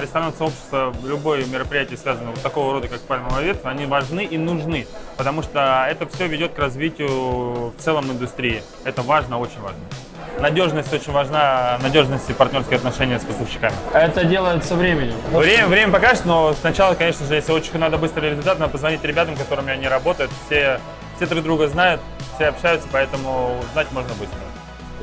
Ресторанное сообщество, любое мероприятие, связанное вот такого рода, как пальмовая ветвь, они важны и нужны, потому что это все ведет к развитию в целом индустрии. Это важно, очень важно. Надежность очень важна, надежность и партнерские отношения с поставщиками. Это делается временем. Время, время покажет, но сначала, конечно же, если очень надо быстрый результат, надо позвонить ребятам, которыми они работают. Все, все друг друга знают, все общаются, поэтому узнать можно быстро.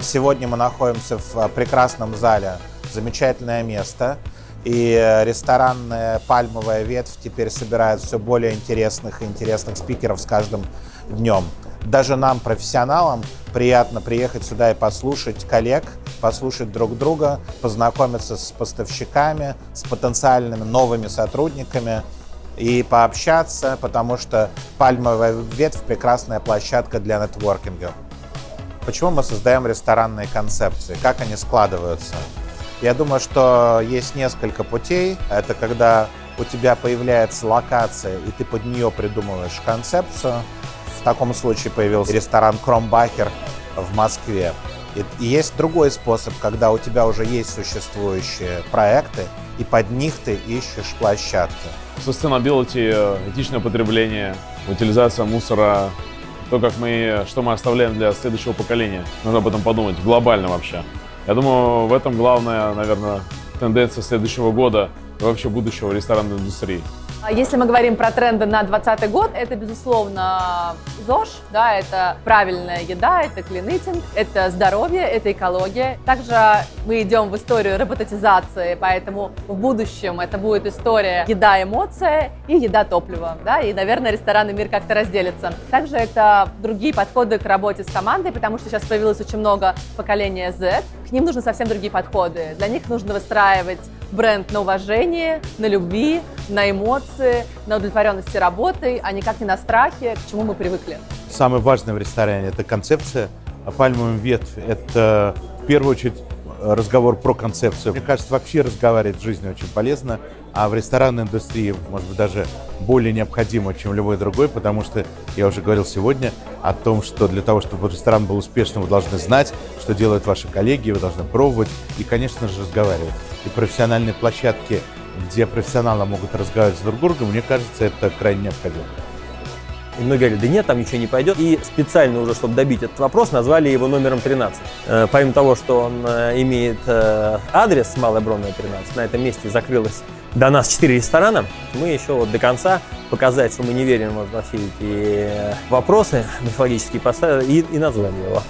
Сегодня мы находимся в прекрасном зале, замечательное место. И ресторанная пальмовая ветвь теперь собирает все более интересных и интересных спикеров с каждым днем. Даже нам, профессионалам, приятно приехать сюда и послушать коллег, послушать друг друга, познакомиться с поставщиками, с потенциальными новыми сотрудниками и пообщаться, потому что пальмовая ветвь – прекрасная площадка для нетворкинга. Почему мы создаем ресторанные концепции? Как они складываются? Я думаю, что есть несколько путей. Это когда у тебя появляется локация, и ты под нее придумываешь концепцию. В таком случае появился ресторан Кромбахер в Москве. И есть другой способ, когда у тебя уже есть существующие проекты, и под них ты ищешь площадки. Sustainability, этичное потребление, утилизация мусора, то, как мы, что мы оставляем для следующего поколения. Нужно об этом подумать, глобально вообще. Я думаю, в этом главная, наверное, тенденция следующего года и вообще будущего ресторанной индустрии. А если мы говорим про тренды на 2020 год, это, безусловно, ЗОЖ, да, это правильная еда, это клинитинг, это здоровье, это экология. Также мы идем в историю роботизации, поэтому в будущем это будет история еда-эмоция и еда-топливо, да, и, наверное, ресторанный мир как-то разделится. Также это другие подходы к работе с командой, потому что сейчас появилось очень много поколения Z, к ним нужны совсем другие подходы. Для них нужно выстраивать бренд на уважение, на любви, на эмоции, на удовлетворенности работой, а никак не на страхе, к чему мы привыкли. Самое важное в ресторане – это концепция. А пальмовая ветвь – это в первую очередь разговор про концепцию. Мне кажется, вообще разговаривать в жизни очень полезно, а в ресторанной индустрии, может быть, даже более необходимо, чем любой другой, потому что я уже говорил сегодня о том, что для того, чтобы ресторан был успешным, вы должны знать, что делают ваши коллеги, вы должны пробовать и, конечно же, разговаривать. И профессиональные площадки, где профессионалы могут разговаривать с друг другом, мне кажется, это крайне необходимо. И многие говорили, да нет, там ничего не пойдет. И специально уже, чтобы добить этот вопрос, назвали его номером 13. Э, помимо того, что он э, имеет э, адрес Малая Бронная 13, на этом месте закрылось до нас 4 ресторана. Мы еще вот до конца показать, что мы не верим во все эти вопросы мифологические, поставили и, и назвали его.